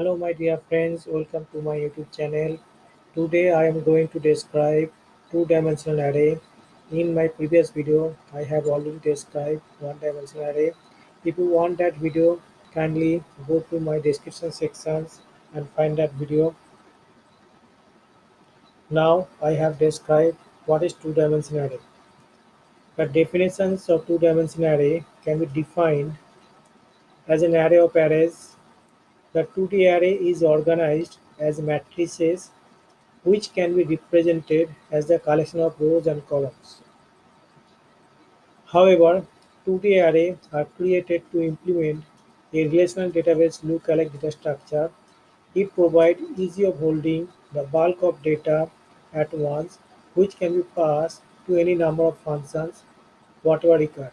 Hello my dear friends, welcome to my YouTube channel. Today I am going to describe two-dimensional array. In my previous video, I have already described one-dimensional array. If you want that video, kindly go to my description sections and find that video. Now I have described what is two-dimensional array. The definitions of two-dimensional array can be defined as an array of arrays the 2D array is organized as matrices which can be represented as the collection of rows and columns. However, 2D arrays are created to implement a relational database lookalike data structure. It provides easy of holding the bulk of data at once which can be passed to any number of functions whatever required.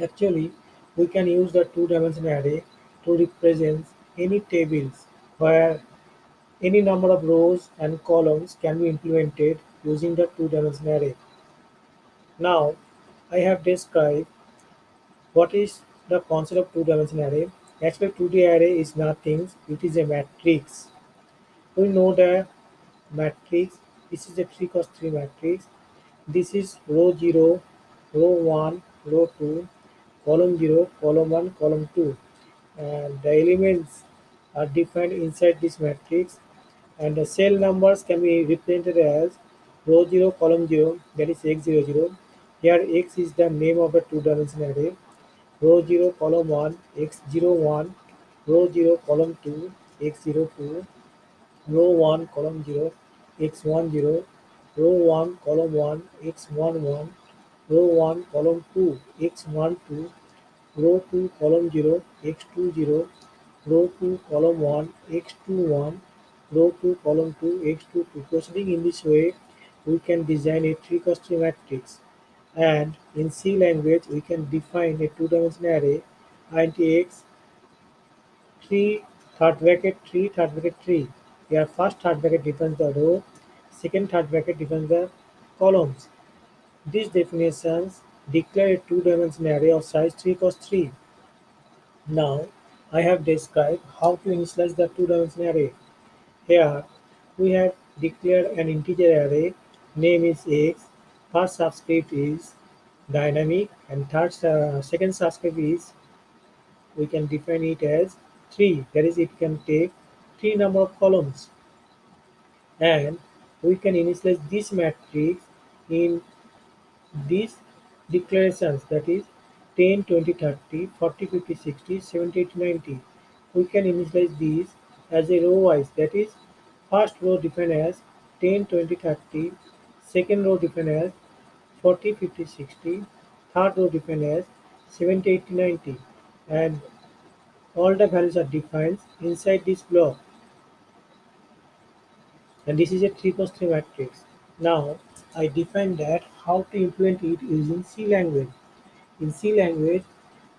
Actually, we can use the two-dimensional array to represent any tables where any number of rows and columns can be implemented using the two-dimensional array. Now, I have described what is the concept of two-dimensional array. Actually, 2D array is nothing, it is a matrix. We know the matrix, this is a 3 cross 3 matrix. This is row 0, row 1, row 2, column 0, column 1, column 2 and the elements are defined inside this matrix and the cell numbers can be represented as row 0 column 0 that is x00 here x is the name of a two-dimensional array. Row 0 column 1 x01 row 0 column 2 x02 row 1 column 0 x10 row 1 column 1 x11 row 1 column 2 x12 row 2 column 0 x20 row 2 column 1 x21 row 2 column 2 x22 proceeding in this way we can design a 3 cross 3 matrix. And in C language we can define a two-dimensional array int x 3 third bracket 3 third bracket 3 here first third bracket defines the row second third bracket defines the columns. These definitions declare a two-dimensional array of size 3 cross 3. Now, I have described how to initialize the two-dimensional array. Here, we have declared an integer array, name is x, first subscript is dynamic, and third uh, second subscript is, we can define it as 3, that is it can take 3 number of columns. And we can initialize this matrix in this declarations that is 10, 20, 30, 40, 50, 60, 70, 80, 90. We can initialize these as a row wise that is first row defined as 10, 20, 30, second row defined as 40, 50, 60, third row defined as 70, 80, 90 and all the values are defined inside this block and this is a 3 cross 3 matrix. Now I define that how to implement it using C language. In C language,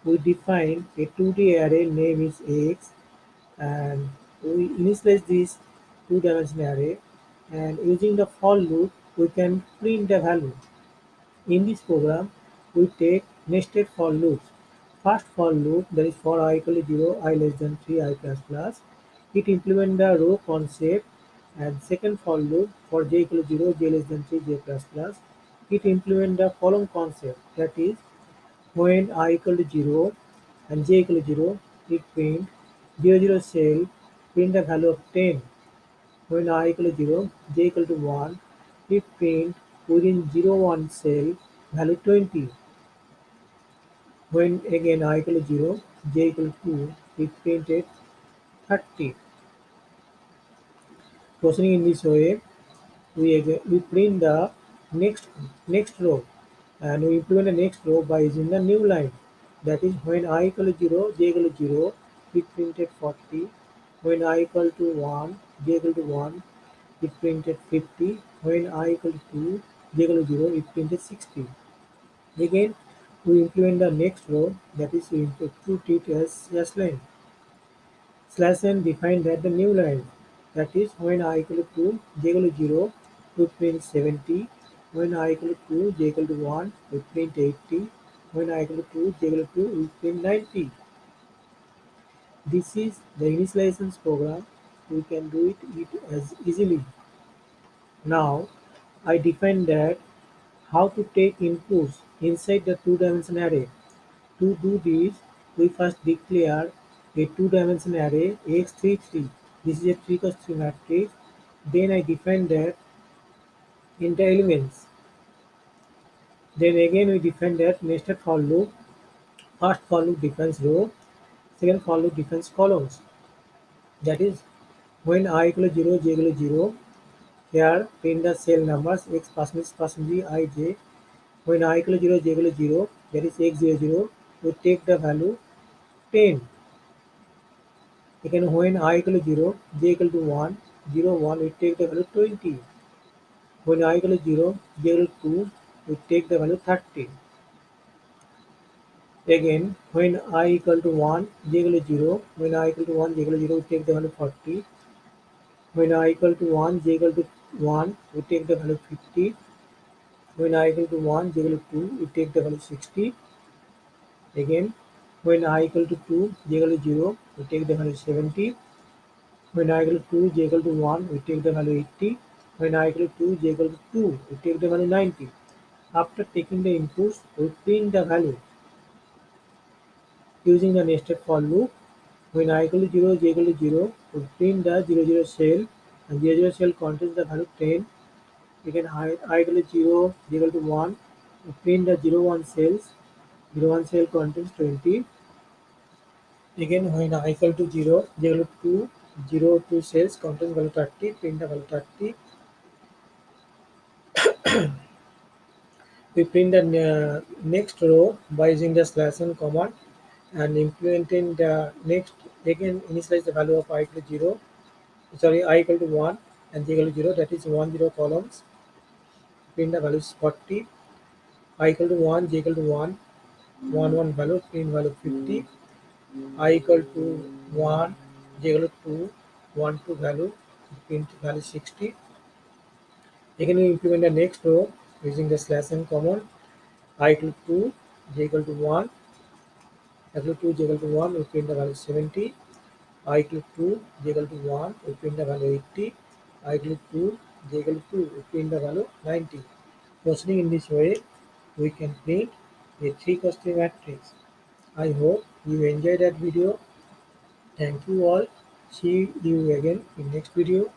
we define a 2D array name is x and we initialize this two-dimensional array and using the for loop we can print the value. In this program, we take nested for loops. First for loop that is for i equal to 0, i less than 3, i plus plus. It implement the row concept and second for loop for j equal to 0, j less than 3, j plus plus, it implement the following concept that is when i equal to 0 and j equal to 0, it print 0, 0 cell, print the value of 10. When i equal to 0, j equal to 1, it print within 0, 1 cell value 20. When again i equal to 0, j equal to 2, it printed 30. Proceeding in this way, we, again, we print the next next row and we implement the next row by using the new line. That is when i equal to 0, j equal to 0, we printed 40. When i equal to 1, j equal to 1, it printed 50. When i equal to 2, j equal to 0, it printed 60. Again, we implement the next row, that is we put it as slash line. Slash line define that the new line that is when i equal to 2 j equal to 0 we print 70 when i equal to 2 j equal to 1 we print 80 when i equal to 2 j equal to 2 we print 90 This is the initialization program. We can do it, it as easily. Now I define that how to take inputs inside the two-dimension array. To do this, we first declare a two-dimension array x33. This is a 3 cross 3 matrix. Then I define that the elements. Then again we define that nested for loop. First for loop defines row, second for loop defines columns. That is when i equal to 0, j equal to 0, here print the cell numbers x percentage percentage i j. When i equal to 0, j equal to 0, that is x 0 0, we take the value 10. Again when i equal to 0, j equal to 1, 0 1, we take the value 20. When i equal to 0, j equal to 2, we take the value 30. Again, when i equal to 1, j equal to 0, when i equal to 1, j equal to 0, we take the value 40. When i equal to 1, j equal to 1, we take the value 50. When i equal to 1, j equal to 2, we take the value 60. Again, when i equal to 2, j equal to 0, we take the value 70. When i equal to 2, j equal to 1, we take the value 80. When i equal to 2, j equal to 2, we take the value 90. After taking the inputs, we print the value using the nested for loop. When i equal to 0, j equal to 0, we print the 0, 0 cell and 0, 0 cell contains the value 10. Again, i, i equal to 0, j equal to 1, we print the 0, 1 cells, 0, 1 cell contains 20. Again, when i equal to 0, j equal to 2, 0, 2 cells contains value 30, print the value 30. we print the uh, next row by using the slash n command and implementing the next again initialize the value of i equal to 0 sorry i equal to 1 and j equal to 0 that is 1 0 columns print the value is 40 i equal to 1 j equal to 1 1 1 value print value 50 i equal to 1 j equal to 2 1 2 value print value 60 again we implement the next row using the slash n command i equal to 2 j equal to 1 equal to 2 j equal to 1 we print the value 70 i equal to 2 j equal to 1 we print the value 80 i equal to 2 j equal to 2 we print the value 90 proceeding in this way we can print a 3 cross 3 matrix i hope you enjoy that video. Thank you all. See you again in next video